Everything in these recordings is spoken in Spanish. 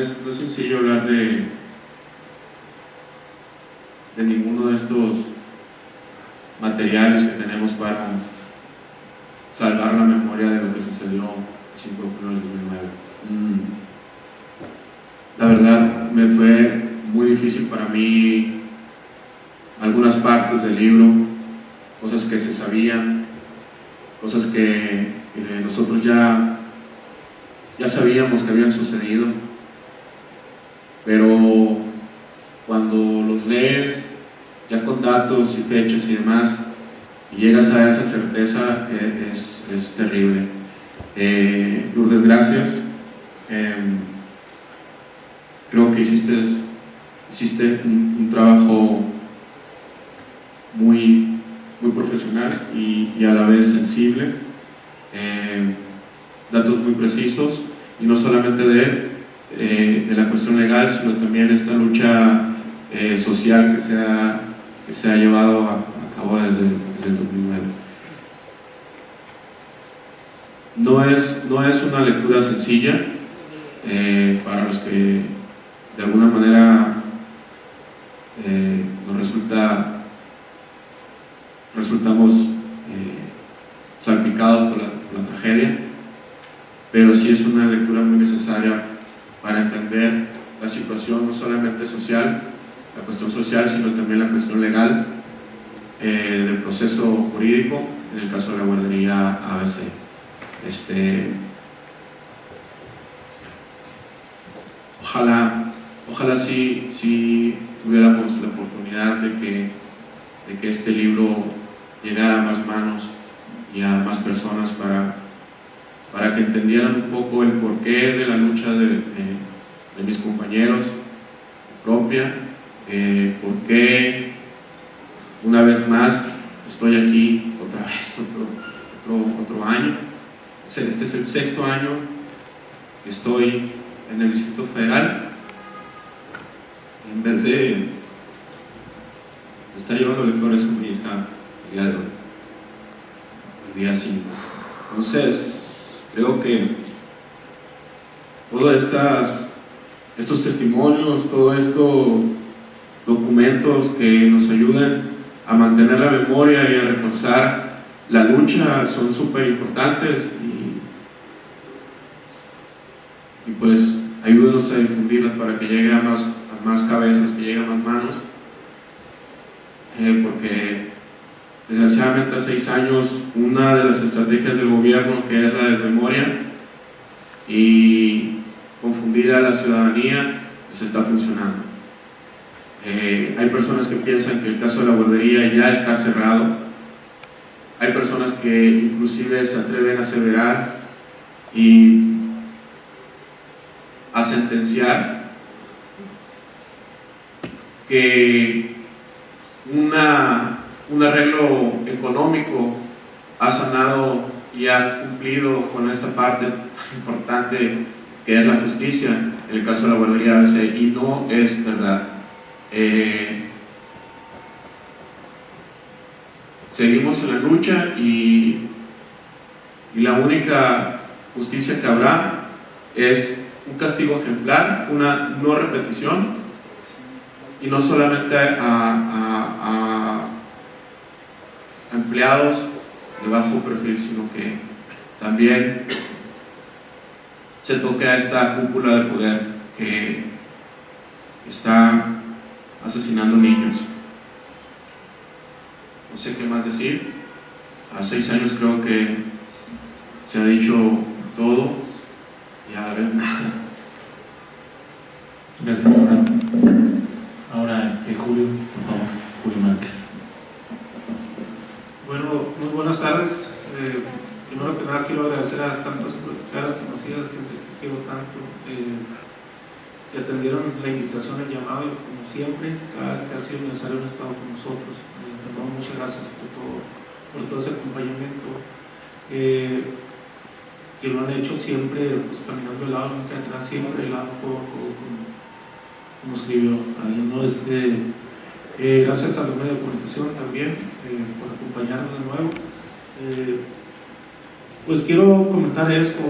no es sencillo hablar de, de ninguno de estos materiales que tenemos para salvar la memoria de lo que sucedió el 5 de junio del 2009. Mm. La verdad, me fue muy difícil para mí algunas partes del libro, cosas que se sabían, cosas que eh, nosotros ya, ya sabíamos que habían sucedido, pero cuando los lees, ya con datos y fechas y demás, y llegas a esa certeza, eh, es, es, terrible. Eh, Lourdes, gracias. Em, creo que hiciste, hiciste un, trabajo muy, muy profesional y, y, a la vez sensible, eh, datos muy precisos y no solamente de, eh, de la cuestión legal, sino también esta lucha eh, social que se ha, se ha llevado a, cabo desde, el 2009. No es, no es una lectura sencilla eh, para los que de alguna manera nos resulta resultamos salpicados por la, tragedia, pero sí es una lectura muy necesaria para entender la situación no solamente social, la cuestión social, sino también la cuestión legal eh, del proceso jurídico, en el caso de la guardería ABC. Este, ojalá, ojalá sí, sí tuviéramos la oportunidad de que, de que este libro llegar a más manos y a más personas para, para que entendieran un poco el porqué de la lucha de, mis compañeros propia, eh, por qué una vez más estoy aquí otra vez, otro, otro, año. Este es el sexto año que estoy en el Distrito Federal. En vez de, de estar llevándole flores a mi hija el día de hoy, el día 5. Entonces, creo que todos estos testimonios, todos estos documentos que nos ayuden a mantener la memoria y a reforzar la lucha son súper importantes y, y, pues ayúdenos a difundirlas para que llegue a más, a más cabezas, que llegue a más manos, eh, porque desgraciadamente hace seis años una de las estrategias del gobierno que es la desmemoria y confundida a la ciudadanía pues está funcionando. Eh, hay personas que piensan que el caso de la guardería ya está cerrado. Hay personas que inclusive se atreven a aseverar y a sentenciar que una, un arreglo económico ha sanado y ha cumplido con esta parte tan importante que es la justicia en el caso de la guardería ABC y no es verdad. Eh, seguimos en la lucha y, y, la única justicia que habrá es un castigo ejemplar, una no repetición y no solamente a, a empleados de bajo perfil, sino que también se toque a esta cúpula de poder que está asesinando niños. No sé qué más decir. A seis años creo que se ha dicho todo y a ver nada. Gracias, Ahora, ahora este, Julio Márquez. Bueno, muy buenas tardes. Eh, primero que nada quiero a tantas caras conocidas, gente que quiero tanto. Eh, que atendieron la invitación, el llamado como siempre, cada que ha sido necesario han estado con nosotros. Eh, muchas gracias por todo, por todo ese acompañamiento. Eh, que lo han hecho siempre pues, caminando el lado, nunca atrás, siempre el lado como, escribió ahí, ¿no? Este, Eh, gracias a los medios de comunicación también por acompañarnos de nuevo. Pues quiero comentar esto.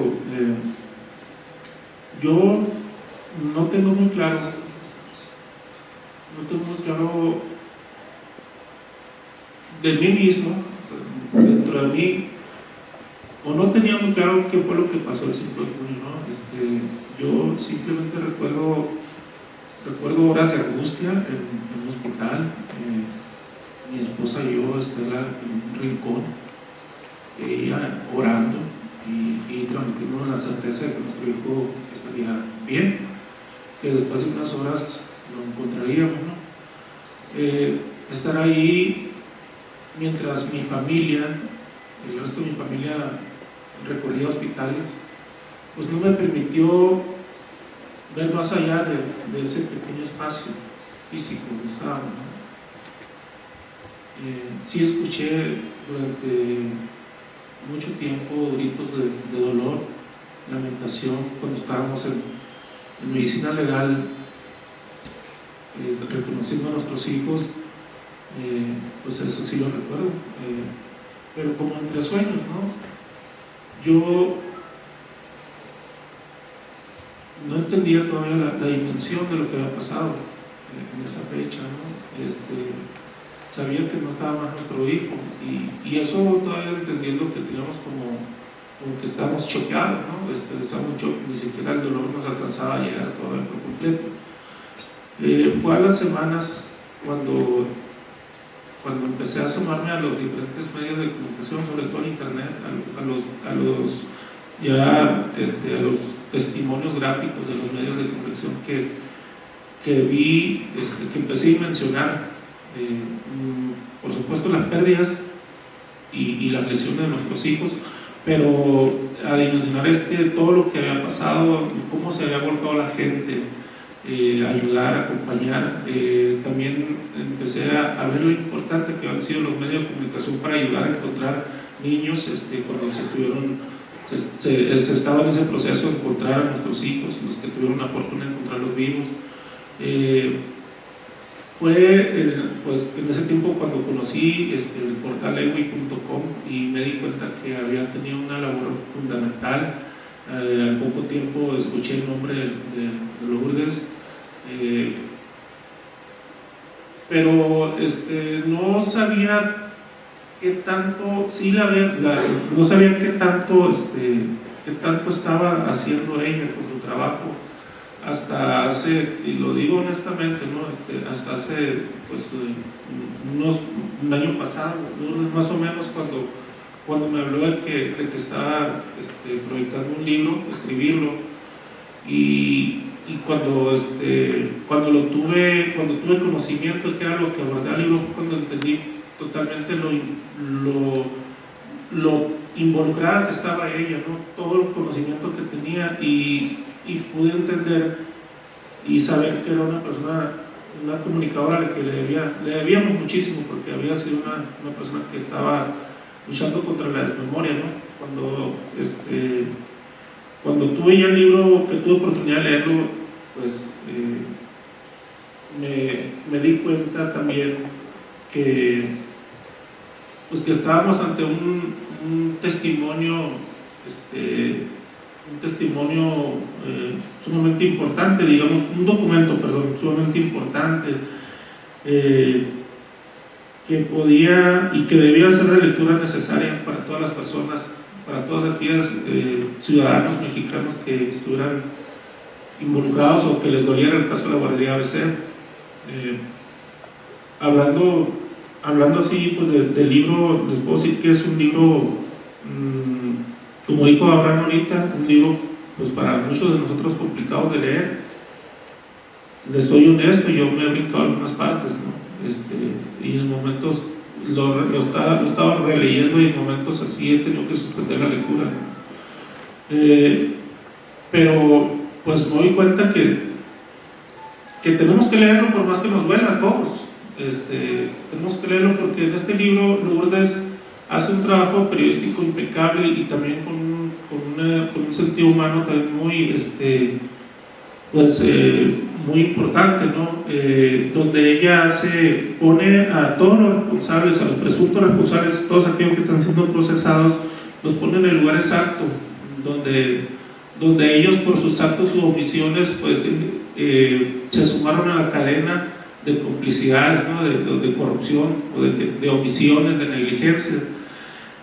yo no tengo muy claro, no tengo muy claro de mí mismo, dentro de mí, o no tenía muy claro qué fue lo que pasó el 5 de junio, ¿no? Este, yo simplemente recuerdo, recuerdo horas de angustia en, un hospital, eh, mi esposa y yo, Estela, en un rincón, orando y, y transmitiendo la certeza de que nuestro hijo estaría bien, que después de unas horas lo encontraríamos, ¿no? Eh, estar ahí mientras mi familia, el resto de mi familia recorría hospitales, pues no me permitió ver más allá de, ese pequeño espacio físico de estaba. Eh, sí escuché durante mucho tiempo gritos de, dolor, lamentación, cuando estábamos en, medicina legal, eh, reconociendo a nuestros hijos, eh, pues eso sí lo recuerdo, pero como entre sueños, ¿no? Yo no entendía todavía la, dimensión de lo que había pasado en, esa fecha, ¿no? Este, sabía que no estaba más nuestro hijo y, eso todavía entendiendo que teníamos como, como que estábamos choqueados, ¿no? Este, estábamos ni siquiera el dolor nos alcanzaba a llegar todavía por completo. Eh, fue a las semanas cuando, cuando empecé a sumarme a los diferentes medios de comunicación, sobre todo en internet, a, los, a los ya este, a los testimonios gráficos de los medios de comunicación que, que vi, este, que empecé a mencionar, por supuesto las pérdidas y, las lesiones de nuestros hijos, pero a dimensionar este, todo lo que había pasado, cómo se había volcado la gente, eh, ayudar, acompañar. Eh, también empecé a, ver lo importante que han sido los medios de comunicación para ayudar a encontrar niños este, cuando se estuvieron se, estaba en ese proceso de encontrar a nuestros hijos, los que tuvieron la oportunidad de encontrarlos vivos. Eh, fue eh, pues, en ese tiempo cuando conocí este, el portal ewi.com y me di cuenta que había tenido una labor fundamental. Eh, al poco tiempo escuché el nombre de, de, Lourdes, pero este, no sabía qué tanto, sí la, la, no sabía qué tanto, este, qué tanto estaba haciendo ella con su trabajo hasta hace, y lo digo honestamente, ¿no? Este, hasta hace pues, unos, un año pasado, más o menos cuando, cuando me habló de que, que estaba este, proyectando un libro, escribirlo, y, y cuando, este, cuando lo tuve, cuando tuve conocimiento de qué era lo que abordaba el libro, cuando entendí totalmente lo, lo, lo involucrada que estaba ella, ¿no? todo el conocimiento que tenía y, y, pude entender y saber que era una persona, una comunicadora a la que le, debía, le debíamos muchísimo porque había sido una, una, persona que estaba luchando contra la desmemoria, ¿no? Cuando, este, cuando tuve ya el libro, que tuve oportunidad de leerlo, pues eh, me, me di cuenta también que pues que estábamos ante un, testimonio, este, un testimonio eh, sumamente importante, digamos, un documento, perdón, sumamente importante, eh, que podía y que debía ser de lectura necesaria para todas las personas, para todas aquellas eh, ciudadanos mexicanos que estuvieran involucrados o que les doliera el caso de la guardería ABC. hablando hablando así pues del libro, les puedo decir que es un libro, mm, como dijo Abraham ahorita, un libro pues para muchos de nosotros complicados de leer. Les soy honesto, yo me he brincado algunas partes, ¿no? Este, y en momentos lo, lo, estaba, lo, estaba, releyendo y en momentos así he tenido que suspender la lectura. Eh, pero pues me doy cuenta que, que tenemos que leerlo por más que nos duela a todos este, tenemos que leerlo porque en este libro Lourdes hace un trabajo periodístico impecable y también con, con, un sentido humano también muy, este, pues, eh, muy importante, ¿no? Eh, donde ella se pone a todos los responsables, a los presuntos responsables, todos aquellos que están siendo procesados, los pone en el lugar exacto, donde, donde ellos por sus actos u omisiones pues, eh, se sumaron a la cadena de complicidades, ¿no? de, de, corrupción o de, de, omisiones, de negligencia.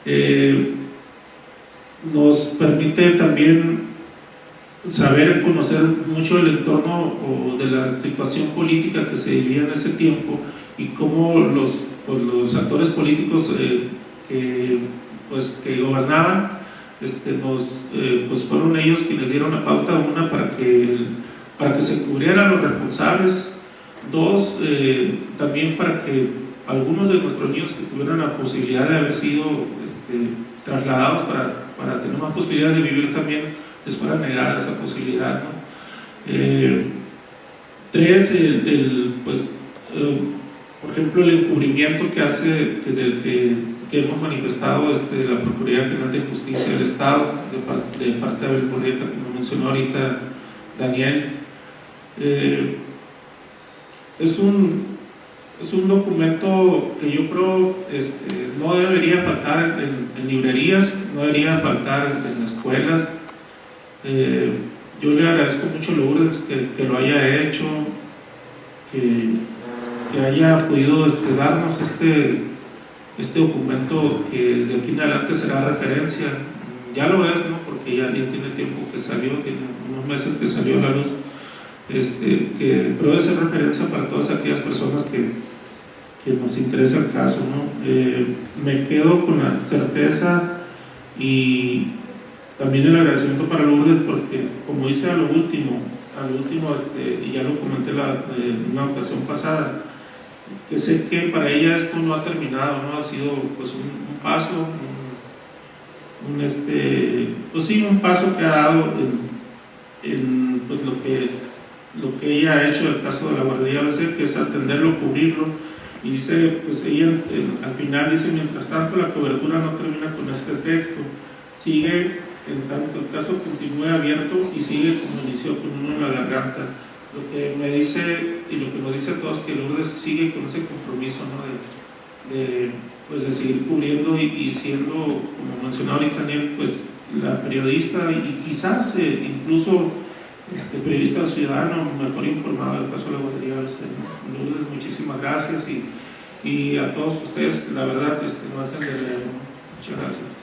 Eh, nos permite también saber, conocer mucho el entorno o de la situación política que se vivía en ese tiempo y cómo los, pues, los actores políticos eh, que, pues, que gobernaban este, nos, eh, pues fueron ellos quienes dieron la pauta, una para que, para que se cubrieran los responsables, dos, también para que algunos de nuestros niños que tuvieran la posibilidad de haber sido este, trasladados para, para tener más posibilidades de vivir también les fuera negada esa posibilidad. Eh, tres, el, pues, eh, por ejemplo, el encubrimiento que hace, del, que, que hemos manifestado desde la Procuraduría General de Justicia del Estado, de, de parte de la que como mencionó ahorita Daniel, eh, es un es un documento que yo creo este, no debería faltar en, librerías, no debería faltar en escuelas, eh, yo le agradezco mucho a Lourdes que, lo haya hecho, que, haya podido este, darnos este, este documento que de aquí en adelante será referencia. Ya lo es, ¿no? porque ya, tiene tiempo que salió, tiene unos meses que salió la luz, este, que, pero debe ser referencia para todas aquellas personas que, que nos interesa el caso. ¿no? Eh, me quedo con la certeza y también el agradecimiento para Lourdes porque, como dice a lo último, a lo último, este, y ya lo comenté la, en una ocasión pasada, que sé que para ella esto no ha terminado, no ha sido pues un, paso, un, este, pues sí, un paso que ha dado en, pues lo que lo que ella ha hecho en el caso de la guardería ABC, que es atenderlo, cubrirlo, y dice, pues ella en, al final dice, mientras tanto la cobertura no termina con este texto, sigue en tanto el caso continúe abierto y sigue como inició con uno en la garganta. Lo que me dice y lo que nos dice a todos que Lourdes sigue con ese compromiso ¿no? de, de, pues de seguir cubriendo y, y, siendo, como mencionaba ahorita Daniel, pues la periodista y quizás eh, incluso este, periodista ciudadano mejor informado del caso de la guardería muchísimas gracias y, y, a todos ustedes, la verdad, este, no de leer. Muchas gracias.